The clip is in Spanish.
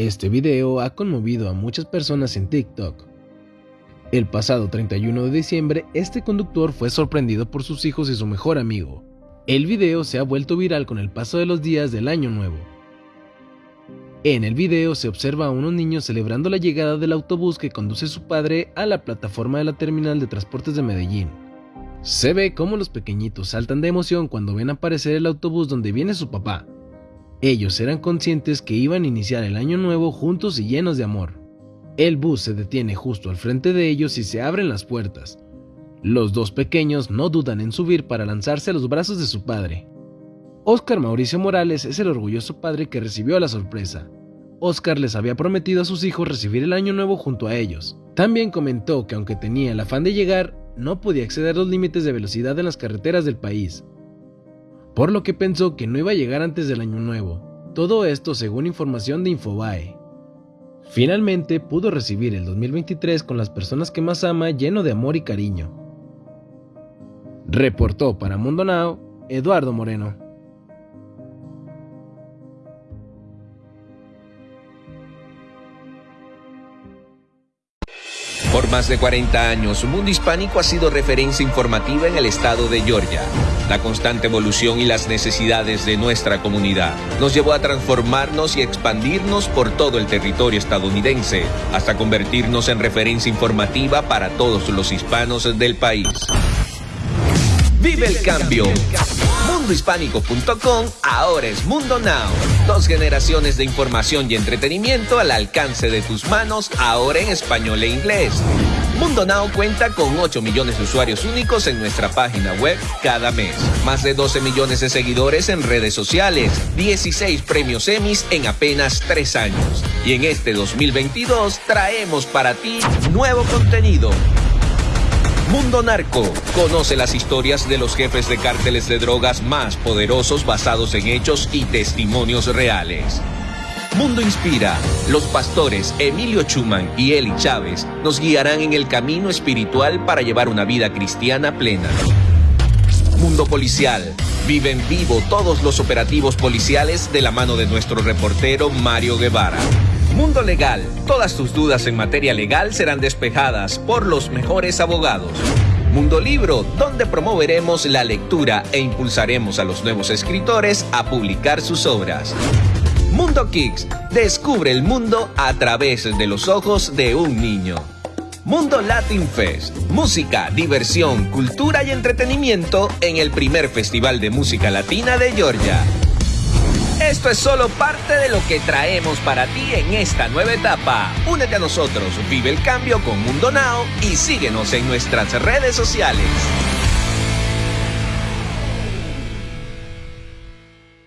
Este video ha conmovido a muchas personas en TikTok. El pasado 31 de diciembre, este conductor fue sorprendido por sus hijos y su mejor amigo. El video se ha vuelto viral con el paso de los días del año nuevo. En el video se observa a unos niños celebrando la llegada del autobús que conduce su padre a la plataforma de la terminal de transportes de Medellín. Se ve cómo los pequeñitos saltan de emoción cuando ven aparecer el autobús donde viene su papá. Ellos eran conscientes que iban a iniciar el año nuevo juntos y llenos de amor. El bus se detiene justo al frente de ellos y se abren las puertas. Los dos pequeños no dudan en subir para lanzarse a los brazos de su padre. Oscar Mauricio Morales es el orgulloso padre que recibió la sorpresa. Oscar les había prometido a sus hijos recibir el año nuevo junto a ellos. También comentó que aunque tenía el afán de llegar, no podía exceder los límites de velocidad en las carreteras del país, por lo que pensó que no iba a llegar antes del año nuevo. Todo esto según información de Infobae. Finalmente pudo recibir el 2023 con las personas que más ama lleno de amor y cariño. Reportó para Mundo Now Eduardo Moreno. Por más de 40 años, Mundo Hispánico ha sido referencia informativa en el estado de Georgia. La constante evolución y las necesidades de nuestra comunidad nos llevó a transformarnos y expandirnos por todo el territorio estadounidense, hasta convertirnos en referencia informativa para todos los hispanos del país. ¡Vive el cambio! mundohispánico.com ahora es Mundo Now. Dos generaciones de información y entretenimiento al alcance de tus manos, ahora en español e inglés. Mundo Now cuenta con 8 millones de usuarios únicos en nuestra página web cada mes. Más de 12 millones de seguidores en redes sociales. 16 premios Emmys en apenas 3 años. Y en este 2022 traemos para ti nuevo contenido Mundo Narco. Conoce las historias de los jefes de cárteles de drogas más poderosos basados en hechos y testimonios reales. Mundo Inspira. Los pastores Emilio Chuman y Eli Chávez nos guiarán en el camino espiritual para llevar una vida cristiana plena. Mundo Policial. Vive en vivo todos los operativos policiales de la mano de nuestro reportero Mario Guevara. Mundo Legal. Todas tus dudas en materia legal serán despejadas por los mejores abogados. Mundo Libro, donde promoveremos la lectura e impulsaremos a los nuevos escritores a publicar sus obras. Mundo Kicks, descubre el mundo a través de los ojos de un niño. Mundo Latin Fest, música, diversión, cultura y entretenimiento en el primer festival de música latina de Georgia. Esto es solo parte de lo que traemos para ti en esta nueva etapa. Únete a nosotros, vive el cambio con Mundo Now y síguenos en nuestras redes sociales.